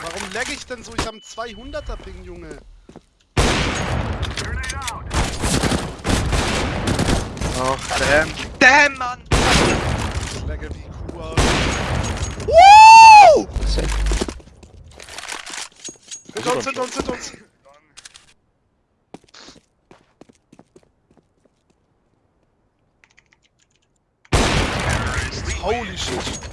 Warum lag ich denn so? Ich habe einen 200er Ping, Junge. Ach, damn. Damn, Mann! Ich lagge wie Kuh aus. Woo! Hinter uns, hinter uns, hinter uns. Holy shit.